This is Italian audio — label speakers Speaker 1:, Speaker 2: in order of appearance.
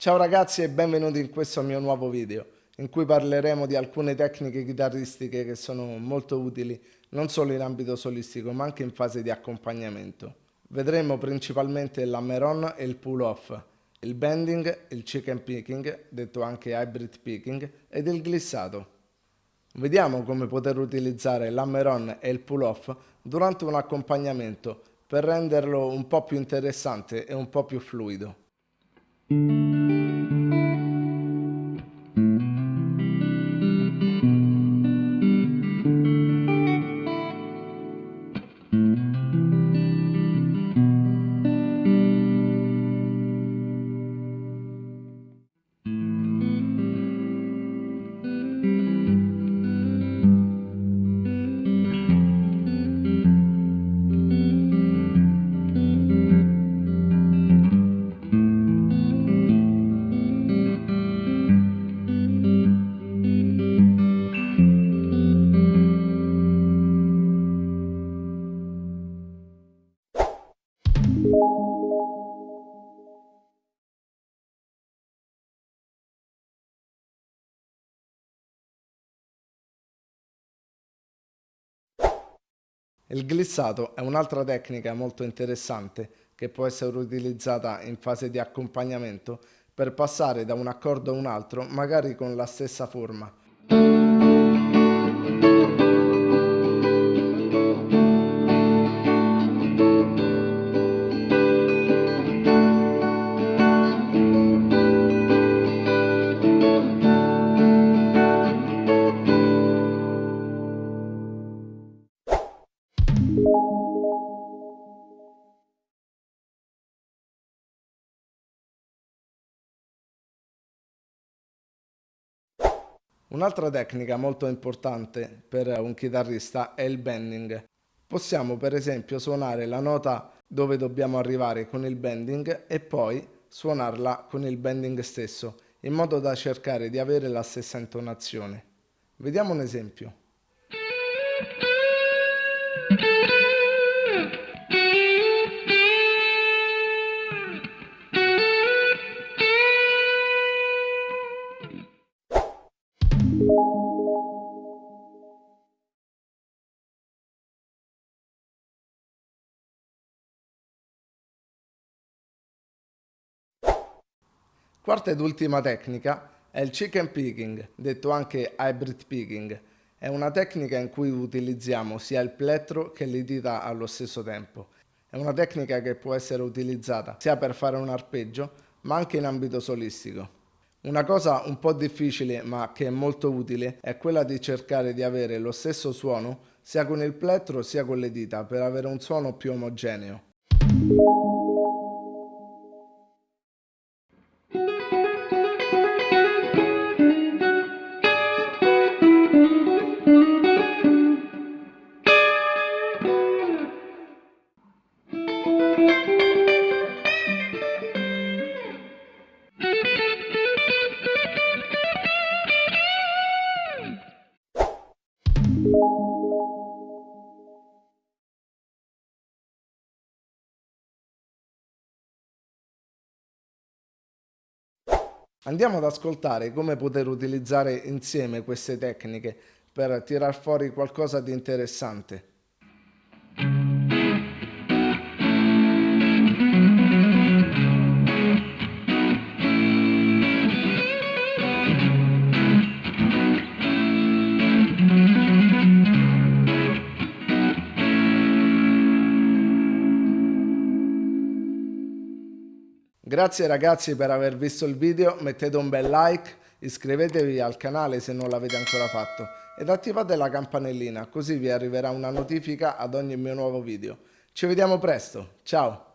Speaker 1: Ciao ragazzi e benvenuti in questo mio nuovo video, in cui parleremo di alcune tecniche chitarristiche che sono molto utili non solo in ambito solistico ma anche in fase di accompagnamento. Vedremo principalmente l'hammer-on e il pull-off, il bending, il chicken picking, detto anche hybrid picking, ed il glissato. Vediamo come poter utilizzare l'hammer-on e il pull-off durante un accompagnamento per renderlo un po' più interessante e un po' più fluido. Il glissato è un'altra tecnica molto interessante che può essere utilizzata in fase di accompagnamento per passare da un accordo a un altro magari con la stessa forma. Un'altra tecnica molto importante per un chitarrista è il bending. Possiamo per esempio suonare la nota dove dobbiamo arrivare con il bending e poi suonarla con il bending stesso, in modo da cercare di avere la stessa intonazione. Vediamo un esempio. Quarta ed ultima tecnica è il chicken picking, detto anche hybrid picking. È una tecnica in cui utilizziamo sia il plettro che le dita allo stesso tempo. È una tecnica che può essere utilizzata sia per fare un arpeggio, ma anche in ambito solistico. Una cosa un po' difficile ma che è molto utile è quella di cercare di avere lo stesso suono sia con il plettro sia con le dita per avere un suono più omogeneo. Andiamo ad ascoltare come poter utilizzare insieme queste tecniche per tirar fuori qualcosa di interessante. Grazie ragazzi per aver visto il video, mettete un bel like, iscrivetevi al canale se non l'avete ancora fatto ed attivate la campanellina così vi arriverà una notifica ad ogni mio nuovo video. Ci vediamo presto, ciao!